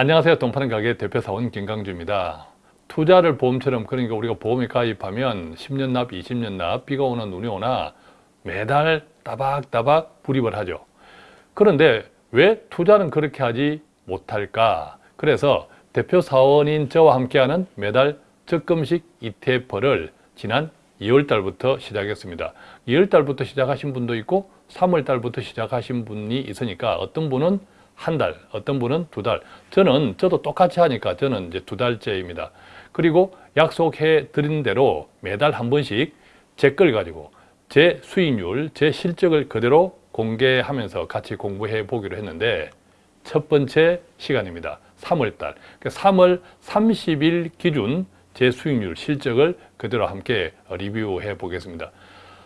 안녕하세요. 동파는 가게 대표사원 김강주입니다. 투자를 보험처럼 그러니까 우리가 보험에 가입하면 10년 납, 20년 납, 비가 오나 눈이 오나 매달 따박따박 불입을 하죠. 그런데 왜 투자는 그렇게 하지 못할까? 그래서 대표사원인 저와 함께하는 매달 적금식 ETF를 지난 2월 달부터 시작했습니다. 2월 달부터 시작하신 분도 있고 3월 달부터 시작하신 분이 있으니까 어떤 분은 한 달, 어떤 분은 두 달. 저는 저도 똑같이 하니까 저는 이제 두 달째입니다. 그리고 약속해 드린 대로 매달 한 번씩 제 걸 가지고 제 수익률, 제 실적을 그대로 공개하면서 같이 공부해 보기로 했는데 첫 번째 시간입니다. 3월 달. 3월 30일 기준 제 수익률, 실적을 그대로 함께 리뷰해 보겠습니다.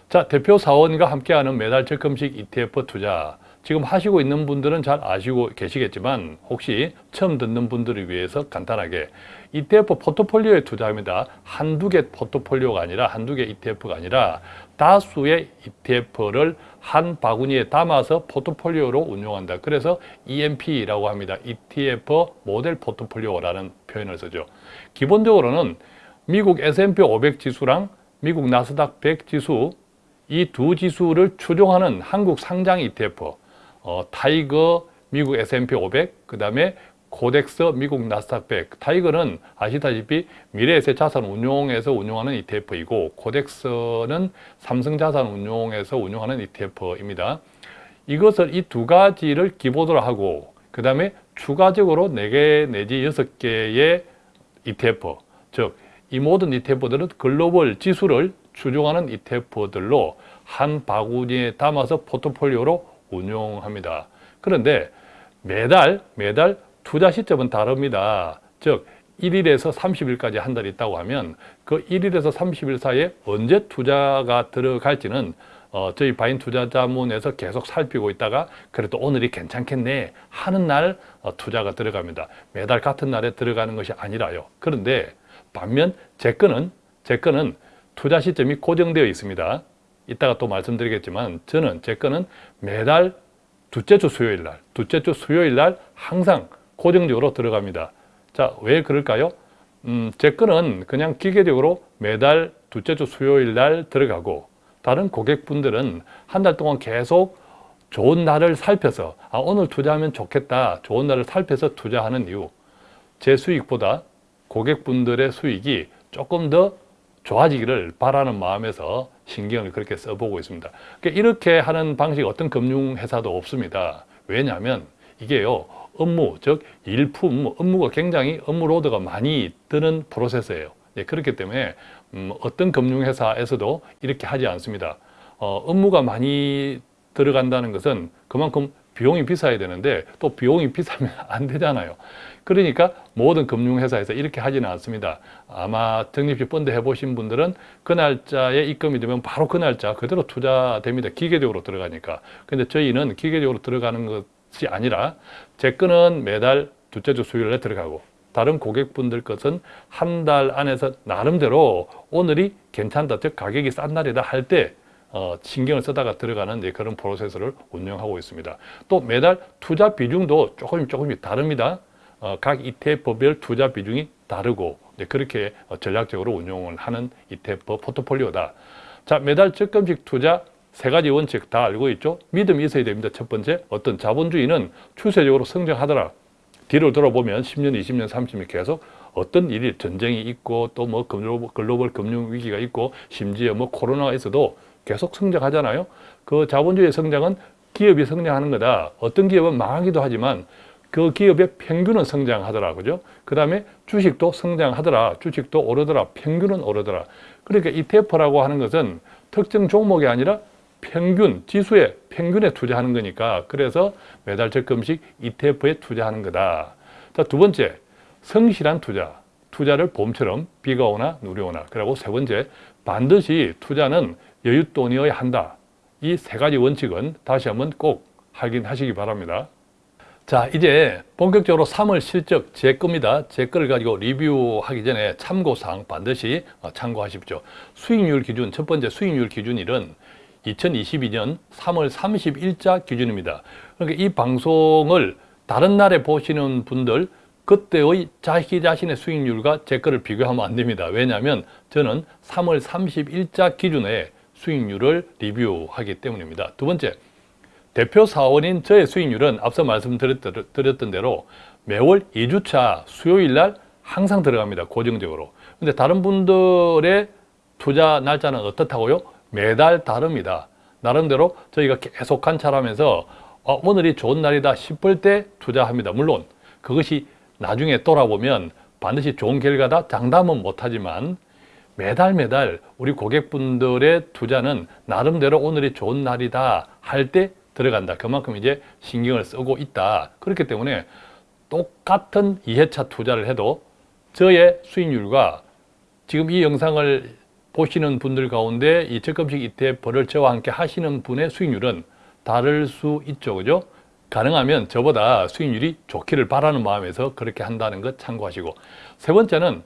자, 대표 사원과 함께하는 매달 적금식 ETF 투자. 지금 하시고 있는 분들은 잘 아시고 계시겠지만 혹시 처음 듣는 분들을 위해서 간단하게 ETF 포트폴리오에 투자합니다. 한두 개 포트폴리오가 아니라 한두 개 ETF가 아니라 다수의 ETF를 한 바구니에 담아서 포트폴리오로 운용한다. 그래서 EMP라고 합니다. ETF 모델 포트폴리오라는 표현을 쓰죠. 기본적으로는 미국 S&P 500 지수랑 미국 나스닥 100 지수 이 두 지수를 추종하는 한국 상장 ETF 어, TIGER 미국 S&P 500, 그 다음에 KODEX 미국 나스닥 100. TIGER는 아시다시피 미래에셋 자산 운용에서 운용하는 ETF이고 KODEX는 삼성 자산 운용에서 운용하는 ETF입니다. 이것을 이 두 가지를 기본으로 하고 그 다음에 추가적으로 4개 내지 6개의 ETF 즉 이 모든 ETF들은 글로벌 지수를 추종하는 ETF들로 한 바구니에 담아서 포트폴리오로 운용합니다. 그런데 매달 매달 투자 시점은 다릅니다. 즉 1일에서 30일까지 한 달 있다고 하면 그 1일에서 30일 사이에 언제 투자가 들어갈지는 어, 저희 바인 투자자문에서 계속 살피고 있다가 그래도 오늘이 괜찮겠네 하는 날 어, 투자가 들어갑니다. 매달 같은 날에 들어가는 것이 아니라요. 그런데 반면 제 거는 제 거는 투자 시점이 고정되어 있습니다. 이따가 또 말씀드리겠지만 저는 제 거는 매달 둘째 주 수요일 날, 둘째 주 수요일 날 항상 고정적으로 들어갑니다. 자, 왜 그럴까요? 음, 제 거는 그냥 기계적으로 매달 둘째 주 수요일 날 들어가고 다른 고객분들은 한 달 동안 계속 좋은 날을 살펴서 아, 오늘 투자하면 좋겠다. 좋은 날을 살펴서 투자하는 이유. 제 수익보다 고객분들의 수익이 조금 더 좋아지기를 바라는 마음에서 신경을 그렇게 써보고 있습니다. 그러니까 이렇게 하는 방식 어떤 금융회사도 없습니다. 왜냐하면 이게요. 업무, 즉 일품, 업무가 굉장히 업무 로드가 많이 드는 프로세스예요. 네, 그렇기 때문에 음, 어떤 금융회사에서도 이렇게 하지 않습니다. 어, 업무가 많이 들어간다는 것은 그만큼 비용이 비싸야 되는데 또 비용이 비싸면 안 되잖아요. 그러니까 모든 금융회사에서 이렇게 하지는 않습니다. 아마 적립식 펀드 해보신 분들은 그 날짜에 입금이 되면 바로 그 날짜 그대로 투자됩니다. 기계적으로 들어가니까. 근데 저희는 기계적으로 들어가는 것이 아니라 제 거는 매달 둘째 주 수요일에 들어가고 다른 고객분들 것은 한 달 안에서 나름대로 오늘이 괜찮다, 즉 가격이 싼 날이다 할 때 어, 신경을 쓰다가 들어가는 네, 그런 프로세스를 운영하고 있습니다. 또 매달 투자 비중도 조금 조금씩 다릅니다. 어, 각 ETF별 투자 비중이 다르고 네, 그렇게 어, 전략적으로 운용을 하는 ETF 포트폴리오다. 자 매달 적금식 투자 세 가지 원칙 다 알고 있죠? 믿음이 있어야 됩니다. 첫 번째, 어떤 자본주의는 추세적으로 성장하더라. 뒤를 돌아보면 10년, 20년, 30년 계속 어떤 일이 전쟁이 있고 또 뭐 글로벌 금융 위기가 있고 심지어 뭐 코로나가 있어도 계속 성장하잖아요. 그 자본주의 성장은 기업이 성장하는 거다. 어떤 기업은 망하기도 하지만 그 기업의 평균은 성장하더라. 그죠? 그 다음에 주식도 성장하더라. 주식도 오르더라. 평균은 오르더라. 그러니까 ETF라고 하는 것은 특정 종목이 아니라 평균, 지수의 평균에 투자하는 거니까 그래서 매달 적금식 ETF에 투자하는 거다. 자, 두 번째, 성실한 투자. 투자를 봄처럼 비가 오나 누리 오나. 그리고 세 번째, 반드시 투자는 여윳돈이어야 한다. 이 세 가지 원칙은 다시 한번 꼭 확인하시기 바랍니다. 자 이제 본격적으로 3월 실적 제 겁니다. 제 거를 가지고 리뷰하기 전에 참고사항 반드시 어, 참고하십시오. 수익률 기준, 첫 번째 수익률 기준일은 2022년 3월 30일자 기준입니다. 그러니까 이 방송을 다른 날에 보시는 분들 그때의 자기 자신의 수익률과 제 거를 비교하면 안 됩니다. 왜냐하면 저는 3월 30일자 기준의 수익률을 리뷰하기 때문입니다. 두 번째, 대표 사원인 저의 수익률은 앞서 말씀드렸던 대로 매월 2주차 수요일 날 항상 들어갑니다. 고정적으로. 근데 다른 분들의 투자 날짜는 어떻다고요? 매달 다릅니다. 나름대로 저희가 계속 관찰하면서 어, 오늘이 좋은 날이다 싶을 때 투자합니다. 물론 그것이 나중에 돌아보면 반드시 좋은 결과다 장담은 못하지만 매달 매달 우리 고객분들의 투자는 나름대로 오늘이 좋은 날이다 할 때 들어간다. 그만큼 이제 신경을 쓰고 있다. 그렇기 때문에 똑같은 2회차 투자를 해도 저의 수익률과 지금 이 영상을 보시는 분들 가운데 이 적금식 ETF를 저와 함께 하시는 분의 수익률은 다를 수 있죠. 그죠? 가능하면 저보다 수익률이 좋기를 바라는 마음에서 그렇게 한다는 것 참고하시고 세 번째는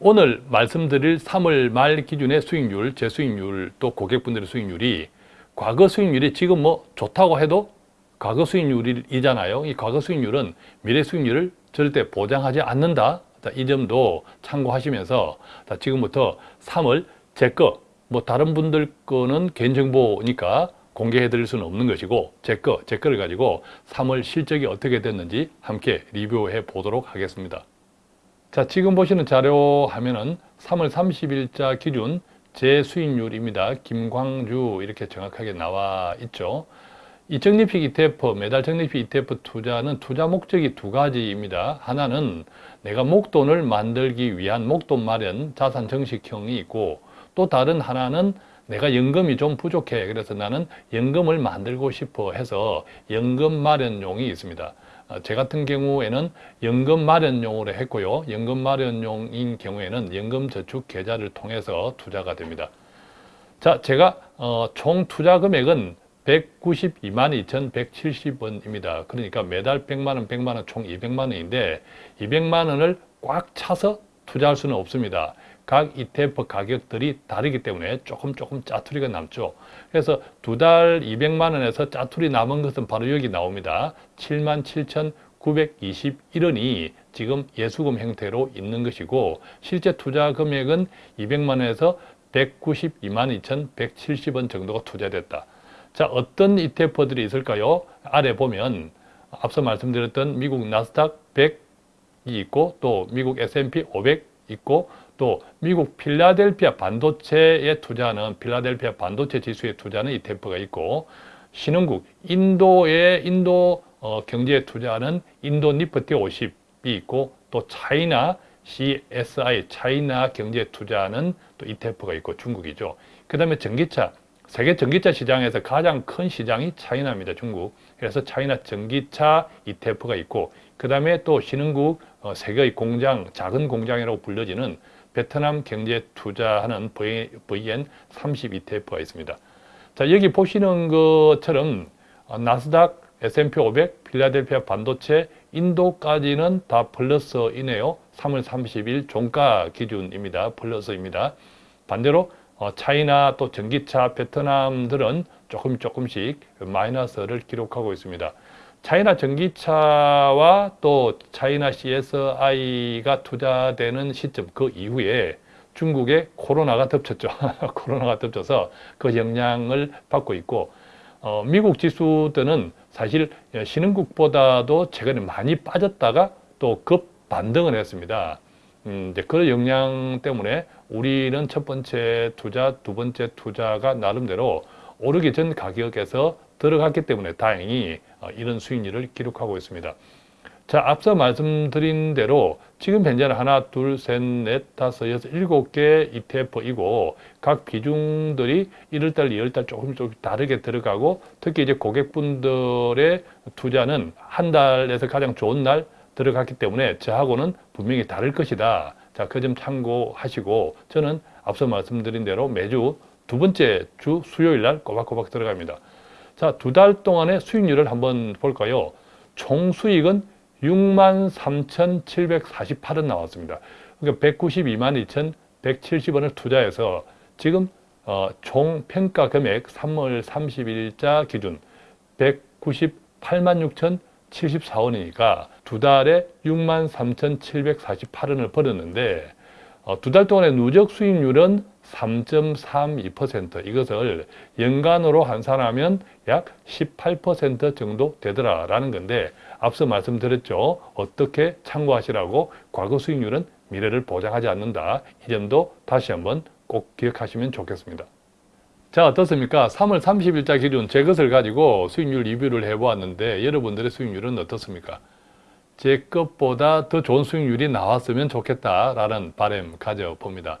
오늘 말씀드릴 3월 말 기준의 수익률, 제 수익률 또 고객분들의 수익률이 과거 수익률이 지금 뭐 좋다고 해도 과거 수익률이잖아요. 이 과거 수익률은 미래 수익률을 절대 보장하지 않는다. 이 점도 참고하시면서 지금부터 3월 제 거, 뭐 다른 분들 거는 개인정보니까 공개해 드릴 수는 없는 것이고 제 거, 제 거를 가지고 3월 실적이 어떻게 됐는지 함께 리뷰해 보도록 하겠습니다. 자, 지금 보시는 자료 화면은 3월 30일자 기준 제 수익률입니다. 김광주 이렇게 정확하게 나와 있죠. 이 적립식 ETF, 매달 적립식 ETF 투자는 투자 목적이 두 가지입니다. 하나는 내가 목돈을 만들기 위한 목돈 마련 자산 정식형이 있고 또 다른 하나는 내가 연금이 좀 부족해. 그래서 나는 연금을 만들고 싶어 해서 연금 마련용이 있습니다. 어, 제 같은 경우에는 연금 마련용으로 했고요. 연금 마련용인 경우에는 연금 저축 계좌를 통해서 투자가 됩니다. 자, 제가 어, 총 투자 금액은 192만 2,170원입니다. 그러니까 매달 100만 원, 100만 원, 총 200만 원인데 200만 원을 꽉 차서 투자할 수는 없습니다. 각 ETF 가격들이 다르기 때문에 조금 조금 짜투리가 남죠. 그래서 두 달 200만 원에서 짜투리 남은 것은 바로 여기 나옵니다. 77,921원이 지금 예수금 형태로 있는 것이고 실제 투자 금액은 200만 원에서 192만 2,170원 정도가 투자됐다. 자, 어떤 ETF들이 있을까요? 아래 보면 앞서 말씀드렸던 미국 나스닥 100이 있고 또 미국 S&P 500 있고 또 미국 필라델피아 반도체에 투자하는 필라델피아 반도체 지수에 투자하는 ETF가 있고 신흥국 인도의 인도 어, 경제에 투자하는 인도 니프티 50이 있고 또 차이나 CSI 차이나 경제에 투자하는 또 ETF가 있고 중국이죠. 그 다음에 전기차 세계 전기차 시장에서 가장 큰 시장이 차이나입니다. 중국. 그래서 차이나 전기차 ETF가 있고 그 다음에 또 신흥국 어, 세계의 공장, 작은 공장이라고 불려지는 베트남 경제 투자하는 VN30 ETF가 있습니다. 자, 여기 보시는 것처럼 어, 나스닥, S&P 500, 필라델피아 반도체, 인도까지는 다 플러스이네요. 3월 30일 종가 기준입니다. 플러스입니다. 반대로 어, 차이나 또 전기차, 베트남들은 조금 조금씩 마이너스를 기록하고 있습니다. 차이나 전기차와 또 차이나 CSI가 투자되는 시점 그 이후에 중국에 코로나가 덮쳤죠. 코로나가 덮쳐서 그 영향을 받고 있고 어, 미국 지수들은 사실 신흥국보다도 최근에 많이 빠졌다가 또 급 반등을 했습니다. 음, 이제 그 영향 때문에 우리는 첫 번째 투자, 두 번째 투자가 나름대로 오르기 전 가격에서 들어갔기 때문에 다행히 어, 이런 수익률을 기록하고 있습니다. 자, 앞서 말씀드린 대로 지금 현재는 하나, 둘, 셋, 넷, 다섯, 여섯, 일곱 개 ETF이고 각 비중들이 1월달, 2월달 조금 조금 다르게 들어가고 특히 이제 고객분들의 투자는 한 달에서 가장 좋은 날 들어갔기 때문에 저하고는 분명히 다를 것이다. 자, 그 점 참고하시고 저는 앞서 말씀드린 대로 매주 두 번째 주 수요일 날 꼬박꼬박 들어갑니다. 자, 두 달 동안의 수익률을 한번 볼까요? 총 수익은 63,748원 나왔습니다. 그러니까 192만 2,170원을 투자해서 지금 어, 총 평가 금액 3월 30일자 기준 198만 74원이니까 두 달에 63,748원을 벌었는데 어, 두달 동안의 누적 수익률은 3.32% 이것을 연간으로 환산하면 약 18% 정도 되더라라는 건데 앞서 말씀드렸죠. 어떻게 참고하시라고 과거 수익률은 미래를 보장하지 않는다. 이 점도 다시 한번 꼭 기억하시면 좋겠습니다. 자 어떻습니까? 3월 30일자 기준 제 것을 가지고 수익률 리뷰를 해보았는데 여러분들의 수익률은 어떻습니까? 제 것보다 더 좋은 수익률이 나왔으면 좋겠다라는 바람 가져봅니다.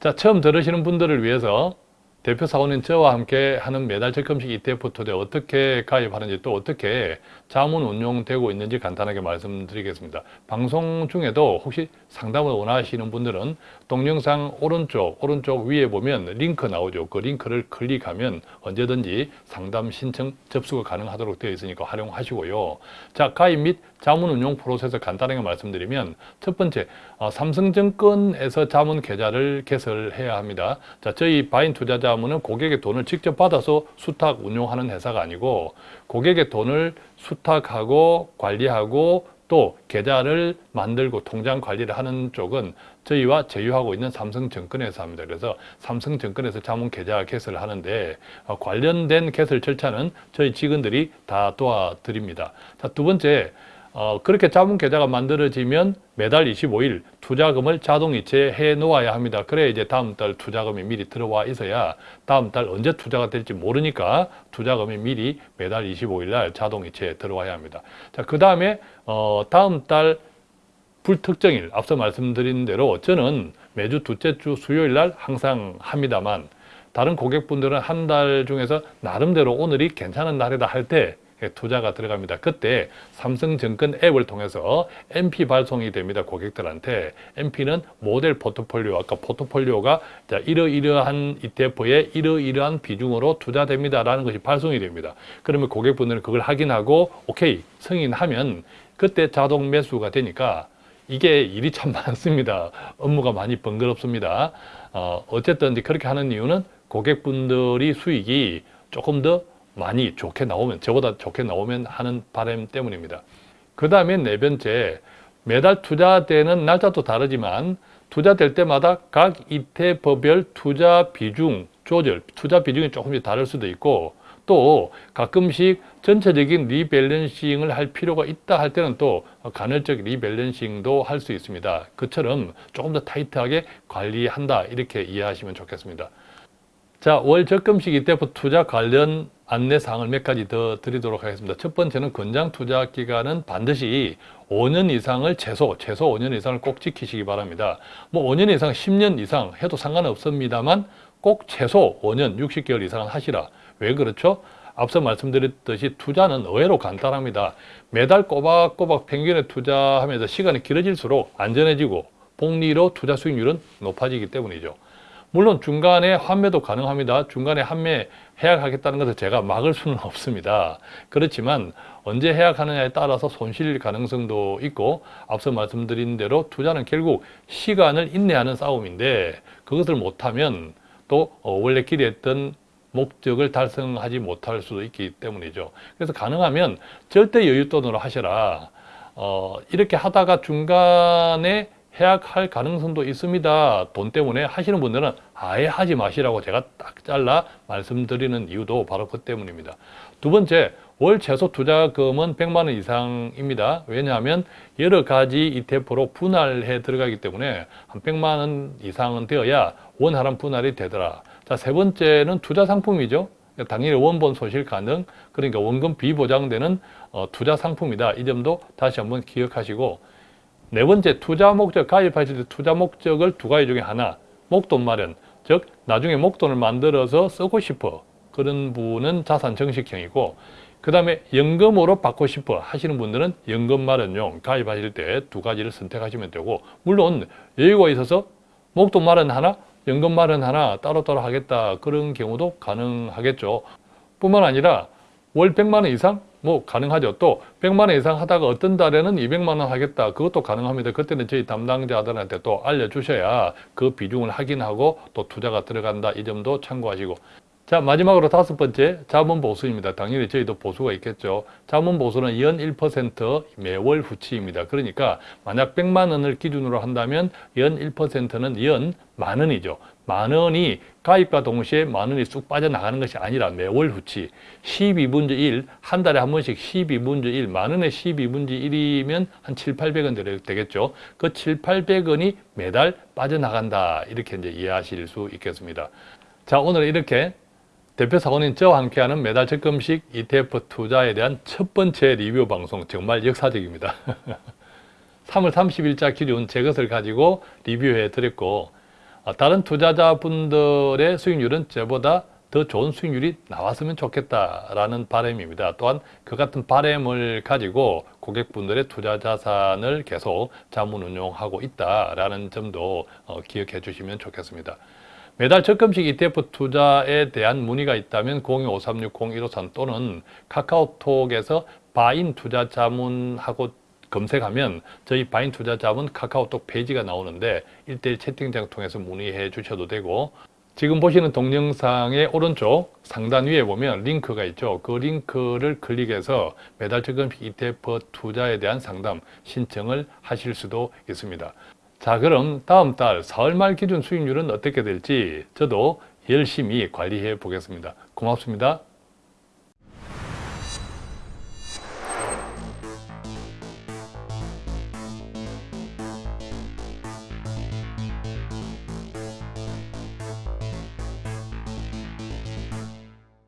자 처음 들으시는 분들을 위해서 대표 사원인 저와 함께 하는 매달 적금식 ETF 투자 어떻게 가입하는지 또 어떻게 자문 운용되고 있는지 간단하게 말씀드리겠습니다. 방송 중에도 혹시 상담을 원하시는 분들은 동영상 오른쪽 오른쪽 위에 보면 링크 나오죠. 그 링크를 클릭하면 언제든지 상담 신청 접수가 가능하도록 되어 있으니까 활용하시고요. 자 가입 및 자문 운용 프로세스 간단하게 말씀드리면 첫 번째 어, 삼성증권에서 자문 계좌를 개설해야 합니다. 자 저희 바인 투자자 자문은 고객의 돈을 직접 받아서 수탁 운용하는 회사가 아니고 고객의 돈을 수탁하고 관리하고 또 계좌를 만들고 통장 관리를 하는 쪽은 저희와 제휴하고 있는 삼성증권에서 합니다. 그래서 삼성증권에서 자문 계좌 개설을 하는데 어, 관련된 개설 절차는 저희 직원들이 다 도와드립니다. 자, 두 번째 어, 그렇게 자문 계좌가 만들어지면 매달 25일 투자금을 자동 이체 해 놓아야 합니다. 그래야 이제 다음 달 투자금이 미리 들어와 있어야 다음 달 언제 투자가 될지 모르니까 투자금이 미리 매달 25일 날 자동 이체에 들어와야 합니다. 자, 그 다음에 어, 다음 달 불특정일 앞서 말씀드린 대로 저는 매주 둘째 주 수요일 날 항상 합니다만 다른 고객분들은 한 달 중에서 나름대로 오늘이 괜찮은 날이다 할때 투자가 들어갑니다. 그때 삼성증권 앱을 통해서 MP 발송이 됩니다. 고객들한테. MP는 모델 포트폴리오, 아까 포트폴리오가 자, 이러이러한 ETF에 이러이러한 비중으로 투자됩니다. 라는 것이 발송이 됩니다. 그러면 고객분들은 그걸 확인하고 오케이 승인하면 그때 자동 매수가 되니까 이게 일이 참 많습니다. 업무가 많이 번거롭습니다. 어, 어쨌든 그렇게 하는 이유는 고객분들이 수익이 조금 더 많이 좋게 나오면 저보다 좋게 나오면 하는 바람 때문입니다. 그 다음에 네 번째 매달 투자되는 날짜도 다르지만 투자될 때마다 각 이태법별 투자 비중 조절, 투자 비중이 조금씩 다를 수도 있고 또 가끔씩 전체적인 리밸런싱을 할 필요가 있다 할 때는 또 간헐적 리밸런싱도 할 수 있습니다. 그처럼 조금 더 타이트하게 관리한다 이렇게 이해하시면 좋겠습니다. 자, 월 적금식 ETF 투자 관련 안내사항을 몇 가지 더 드리도록 하겠습니다. 첫 번째는 권장 투자 기간은 반드시 5년 이상을 최소, 최소 5년 이상을 꼭 지키시기 바랍니다. 뭐 5년 이상, 10년 이상 해도 상관없습니다만 꼭 최소 5년, 60개월 이상은 하시라. 왜 그렇죠? 앞서 말씀드렸듯이 투자는 의외로 간단합니다. 매달 꼬박꼬박 평균에 투자하면서 시간이 길어질수록 안전해지고 복리로 투자 수익률은 높아지기 때문이죠. 물론 중간에 환매도 가능합니다. 중간에 환매 해약하겠다는 것을 제가 막을 수는 없습니다. 그렇지만 언제 해약하느냐에 따라서 손실 가능성도 있고 앞서 말씀드린 대로 투자는 결국 시간을 인내하는 싸움인데 그것을 못하면 또 어, 원래 기대했던 목적을 달성하지 못할 수도 있기 때문이죠. 그래서 가능하면 절대 여윳돈으로 하셔라. 어, 이렇게 하다가 중간에 해약할 가능성도 있습니다. 돈 때문에 하시는 분들은 아예 하지 마시라고 제가 딱 잘라 말씀드리는 이유도 바로 그 때문입니다. 두 번째, 월 최소 투자금은 100만 원 이상입니다. 왜냐하면 여러 가지 ETF로 분할해 들어가기 때문에 한 100만 원 이상은 되어야 원활한 분할이 되더라. 자, 세 번째는 투자 상품이죠. 당연히 원본 소실 가능, 그러니까 원금 비보장되는 어, 투자 상품이다. 이 점도 다시 한번 기억하시고 네 번째 투자 목적 가입하실 때 투자 목적을 두 가지 중에 하나. 목돈 마련 즉 나중에 목돈을 만들어서 쓰고 싶어. 그런 분은 자산 정식형이고 그 다음에 연금으로 받고 싶어 하시는 분들은 연금 마련용 가입하실 때 두 가지를 선택하시면 되고 물론 여유가 있어서 목돈 마련 하나 연금 마련 하나 따로따로 하겠다 그런 경우도 가능하겠죠. 뿐만 아니라 월 100만 원 이상 뭐 가능하죠. 또 100만 원 이상 하다가 어떤 달에는 200만 원 하겠다. 그것도 가능합니다. 그때는 저희 담당자들한테 또 알려주셔야 그 비중을 확인하고 또 투자가 들어간다. 이 점도 참고하시고 자 마지막으로 다섯 번째 자본 보수입니다. 당연히 저희도 보수가 있겠죠. 자본 보수는 연 1% 매월 후치입니다. 그러니까 만약 100만 원을 기준으로 한다면 연 1%는 연 만 원이죠. 만 원이 가입과 동시에 만 원이 쑥 빠져나가는 것이 아니라 매월 후치 12분의 1, 한 달에 한 번씩 12분의 1, 만 원에 12분의 1이면 한 7, 800원 되겠죠. 그 7, 800원이 매달 빠져나간다. 이렇게 이제 이해하실 수 있겠습니다. 자, 오늘 이렇게 대표 사원인 저와 함께하는 매달 적금식 ETF 투자에 대한 첫 번째 리뷰 방송 정말 역사적입니다. 3월 30일자 기준 제 것을 가지고 리뷰해 드렸고 어, 다른 투자자분들의 수익률은 저보다 더 좋은 수익률이 나왔으면 좋겠다라는 바람입니다. 또한 그 같은 바람을 가지고 고객분들의 투자 자산을 계속 자문 운용하고 있다라는 점도 어, 기억해 주시면 좋겠습니다. 매달 적금식 ETF 투자에 대한 문의가 있다면 025360-1553 또는 카카오톡에서 바인 투자 자문하고 검색하면 저희 바인 투자 자문 카카오톡 페이지가 나오는데 1대1 채팅창 통해서 문의해 주셔도 되고 지금 보시는 동영상의 오른쪽 상단 위에 보면 링크가 있죠. 그 링크를 클릭해서 매달 적금식 ETF 투자에 대한 상담 신청을 하실 수도 있습니다. 자 그럼 다음 달 4월 말 기준 수익률은 어떻게 될지 저도 열심히 관리해 보겠습니다. 고맙습니다.